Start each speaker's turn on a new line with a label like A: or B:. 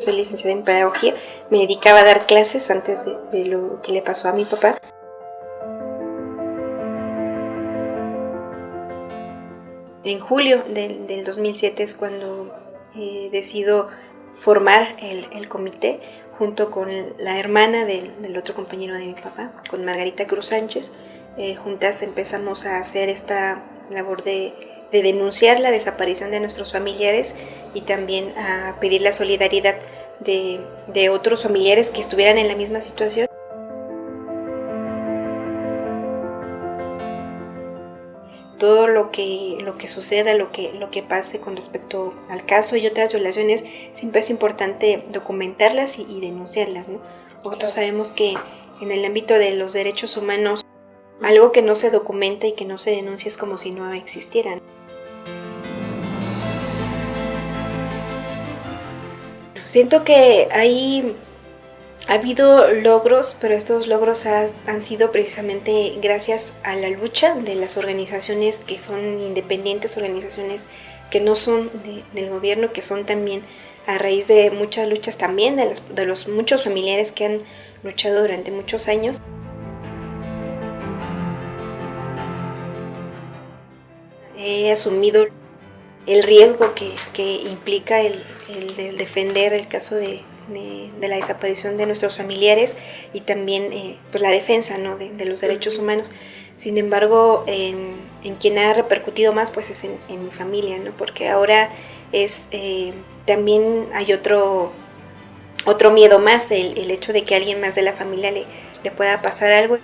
A: Soy licenciada en pedagogía, me dedicaba a dar clases antes de, lo que le pasó a mi papá. En julio del, 2007 es cuando eh, decido formar el, comité junto con la hermana del, otro compañero de mi papá, con Margarita Cruz Sánchez. Eh, juntas empezamos a hacer esta labor de de denunciar la desaparición de nuestros familiares y también a pedir la solidaridad de, otros familiares que estuvieran en la misma situación. todo lo que, lo que suceda, lo que, lo que pase con respecto al caso y otras violaciones, siempre es importante documentarlas y, denunciarlas. Nosotros sabemos que en el ámbito de los derechos humanos, algo que no se documenta y que no se denuncia es como si no existieran. Siento que hay ha habido logros, pero estos logros han sido precisamente gracias a la lucha de las organizaciones que son independientes, organizaciones que no son del gobierno, que son también a raíz de muchas luchas también de, de los muchos familiares que han luchado durante muchos años. He asumido el riesgo que, implica el, defender el caso de, la desaparición de nuestros familiares y también eh, pues la defensa de, los derechos humanos. Sin embargo, en, quien ha repercutido más pues es en, mi familia, ¿no? porque ahora es eh, también hay otro, otro miedo más, el, el hecho de que alguien más de la familia le, le pueda pasar algo.